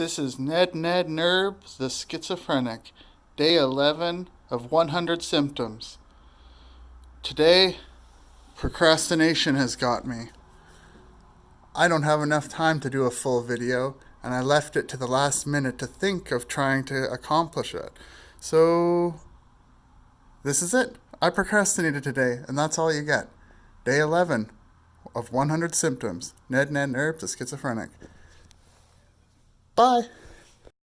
This is Ned Ned Nerb, the schizophrenic, day 11 of 100 symptoms. Today, procrastination has got me. I don't have enough time to do a full video, and I left it to the last minute to think of trying to accomplish it. So, this is it. I procrastinated today, and that's all you get. Day 11 of 100 symptoms. Ned Ned Nerb, the schizophrenic. Bye.